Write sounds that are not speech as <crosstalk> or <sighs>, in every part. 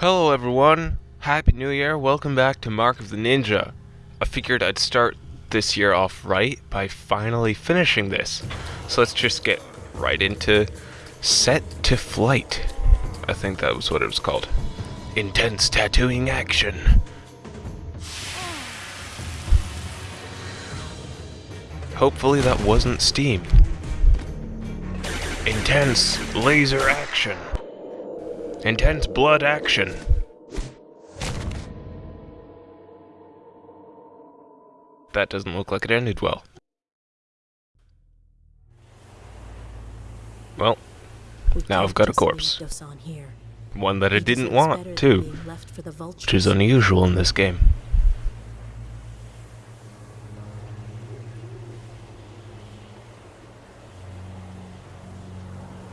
Hello everyone, Happy New Year, welcome back to Mark of the Ninja. I figured I'd start this year off right by finally finishing this. So let's just get right into Set to Flight. I think that was what it was called. Intense tattooing action. Hopefully that wasn't Steam. Intense laser action. Intense blood action. That doesn't look like it ended well. Well, now I've got a corpse. One that I didn't want, too. Which is unusual in this game.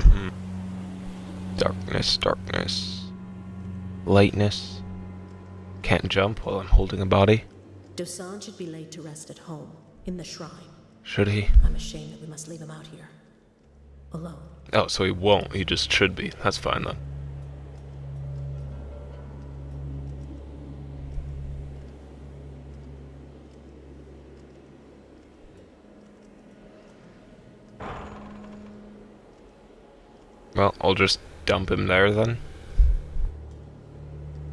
Hmm. Darkness, darkness. Lightness. Can't jump while I'm holding a body. Dosan should be laid to rest at home, in the shrine. Should he? I'm ashamed that we must leave him out here. Alone. Oh, so he won't. He just should be. That's fine then. Well, I'll just dump him there then.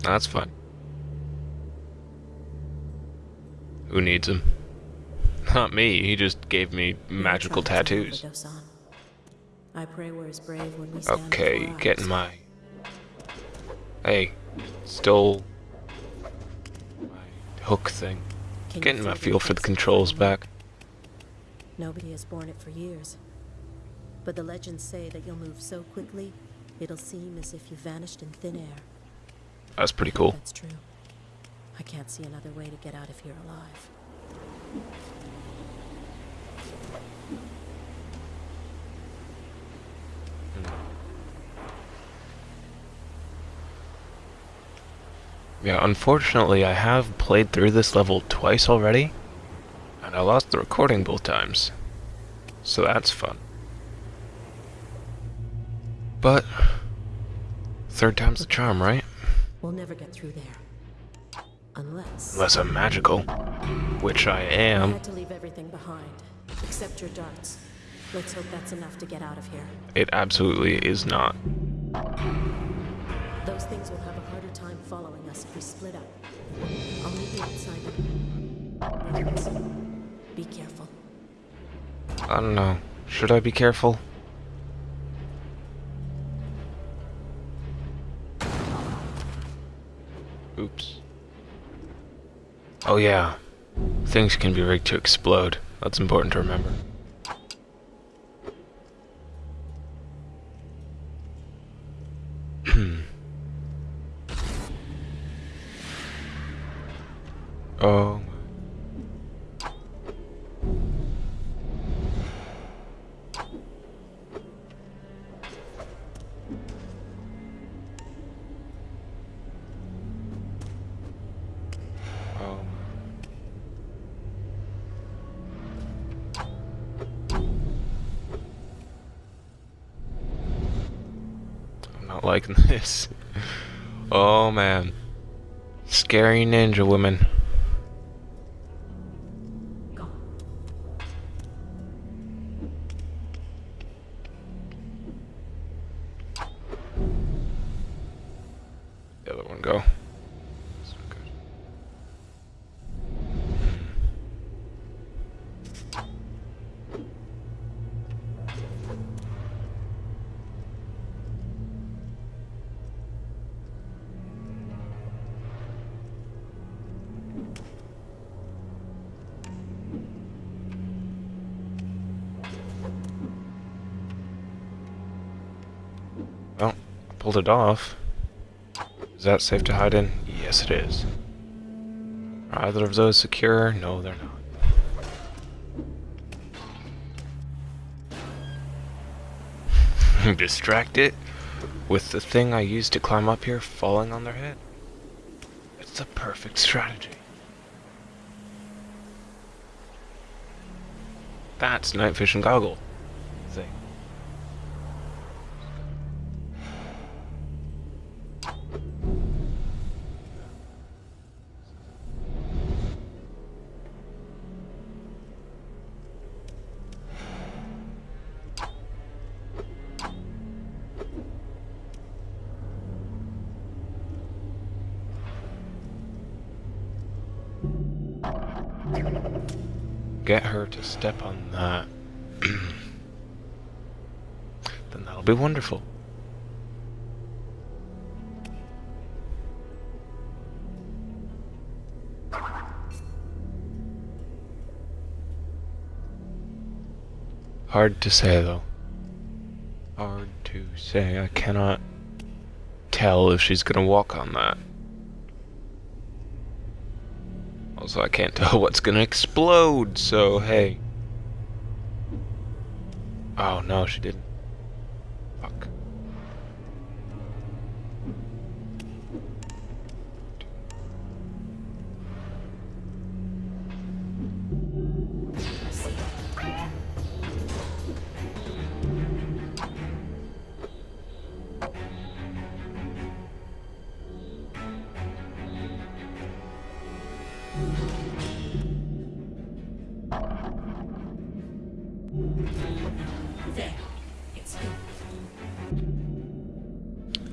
That's fine. Who needs him? Not me, he just gave me magical tattoos. I pray we're as brave when we stand Okay, getting my... Hey, stole my hook thing. Getting my feel for the controls back. Nobody has borne it for years. But the legends say that you'll move so quickly, it'll seem as if you vanished in thin air. That's pretty cool. That's true. I can't see another way to get out of here alive. Yeah, unfortunately I have played through this level twice already, and I lost the recording both times. So that's fun. But, third time's the charm, right? We'll never get through there. Unless... Unless I'm magical. Which I am. I had to leave everything behind, except your darts. Let's hope that's enough to get out of here. It absolutely is not. Those things will have a harder time following us if we split up. I'll meet you outside. Be careful. I don't know. Should I be careful? Oops. Oh yeah. Things can be rigged to explode. That's important to remember. Hmm. <clears throat> oh. Oh. Not liking <laughs> this. Oh man. Scary ninja women. Go. The other one go. This one good. Well, I pulled it off. Is that safe to hide in? Yes, it is. Are either of those secure? No, they're not. <laughs> Distract it with the thing I used to climb up here falling on their head. It's the perfect strategy. That's night vision goggle get her to step on that, <clears throat> then that'll be wonderful. Hard to say though. Hard to say. I cannot tell if she's gonna walk on that. Also, I can't <laughs> tell what's gonna explode, so hey. Oh no, she didn't. Fuck.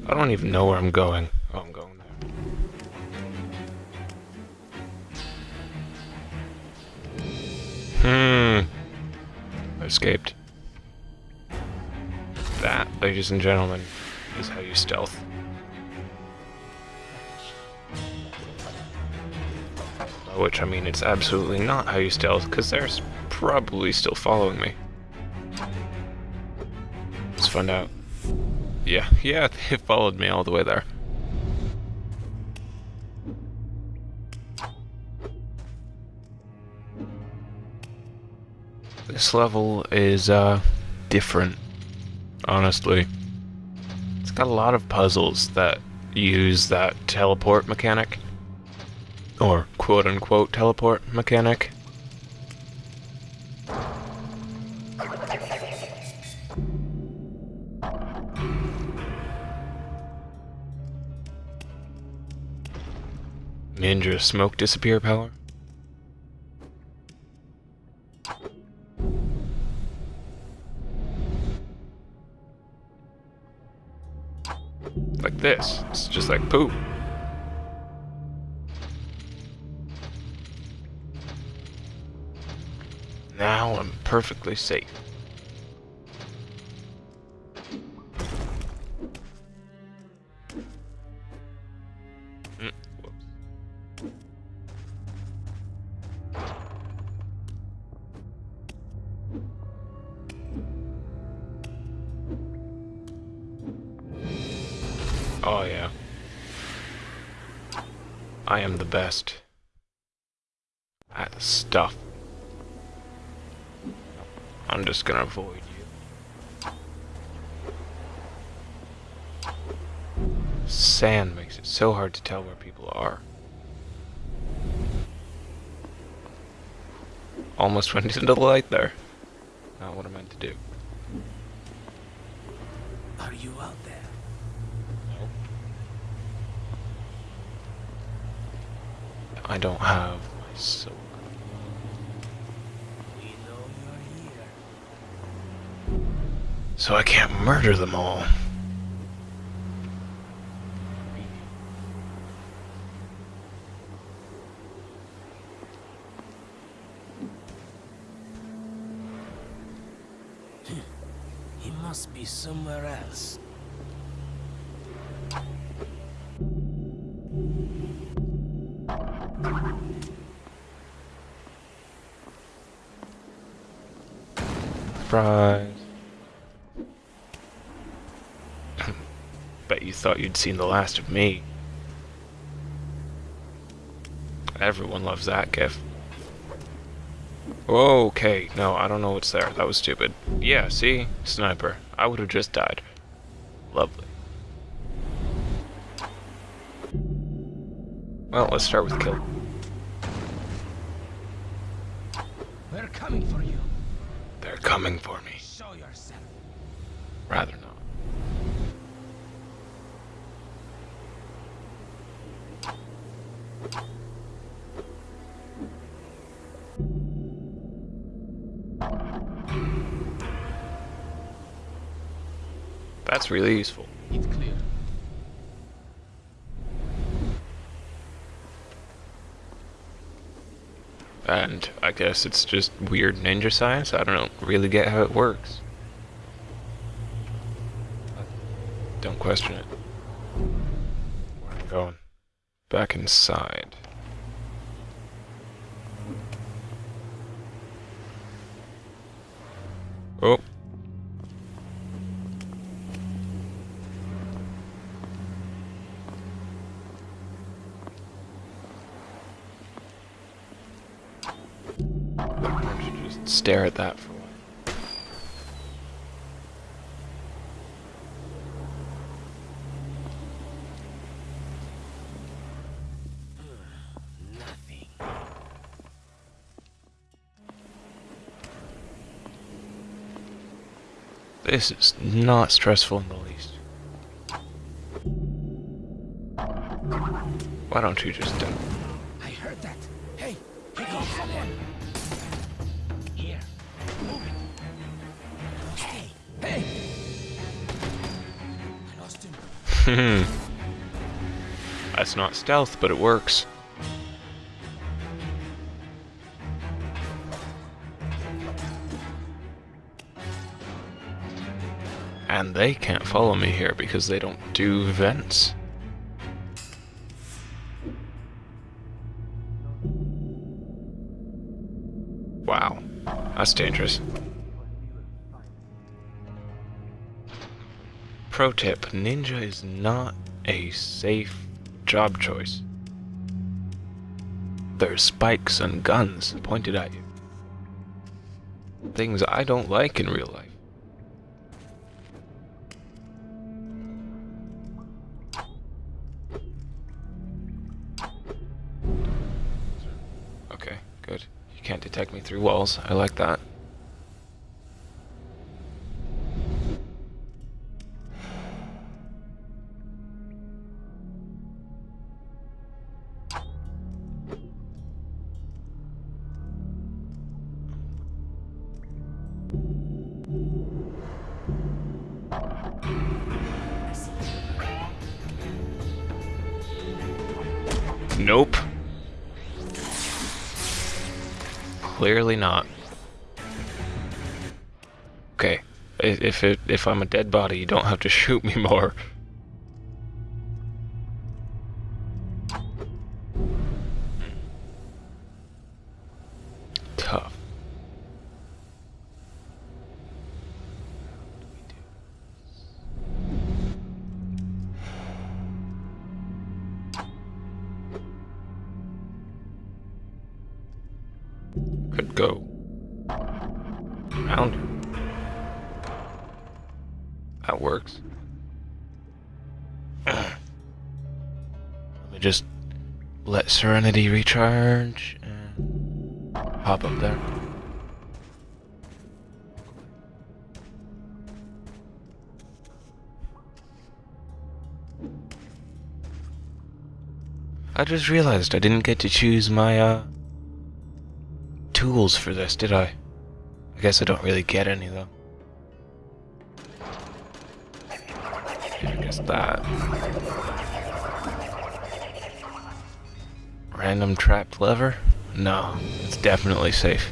I don't even know where I'm going. Oh, I'm going there. Hmm. I escaped. That, ladies and gentlemen, is how you stealth. Which I mean it's absolutely not how you stealth, because they're probably still following me. Let's find out. Yeah, yeah, <laughs> they followed me all the way there. This level is, uh, different, honestly. It's got a lot of puzzles that use that teleport mechanic. Or quote unquote teleport mechanic. Ninja smoke disappear power. Like this. It's just like poop. Now I'm perfectly safe. Mm. Oh yeah. I am the best at stuff. I'm just gonna avoid you. Sand makes it so hard to tell where people are. Almost <laughs> went into the light there. Not what I meant to do. Are you out there? I don't have my soul. We know you're here. So I can't murder them all. He must be somewhere else. Surprise. Thought you'd seen the last of me. Everyone loves that gif. Okay, no, I don't know what's there. That was stupid. Yeah, see? Sniper. I would have just died. Lovely. Well, let's start with kill. We're coming for you. They're coming for me. Show yourself. Rather not. That's really useful. It's clear. And I guess it's just weird ninja science. I don't really get how it works. Don't question it. Where am I going? Back inside. Oh. Stare at that for a while. <sighs> This is not stressful in the least. Why don't you just... Uh, <laughs> That's not stealth, but it works. And they can't follow me here because they don't do vents. Wow, that's dangerous. Pro tip, ninja is not a safe job choice. There's spikes and guns pointed at you. Things I don't like in real life. Okay, good. You can't detect me through walls. I like that. Nope. Clearly not. Okay. If it if I'm a dead body, you don't have to <laughs> shoot me more. Could go. Round. That works. <clears throat> Let me just let Serenity recharge and hop up there. I just realized I didn't get to choose my, uh, tools for this, did I? I guess I don't really get any, I guess that. Random trapped lever? No, it's definitely safe.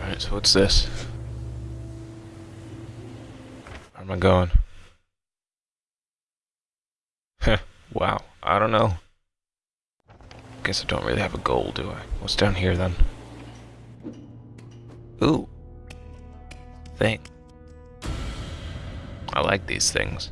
Alright, so what's this? Where am I going? Heh, <laughs> wow, I don't know. Guess I don't really have a goal, do I? What's down here then? Ooh. Thing. I like these things.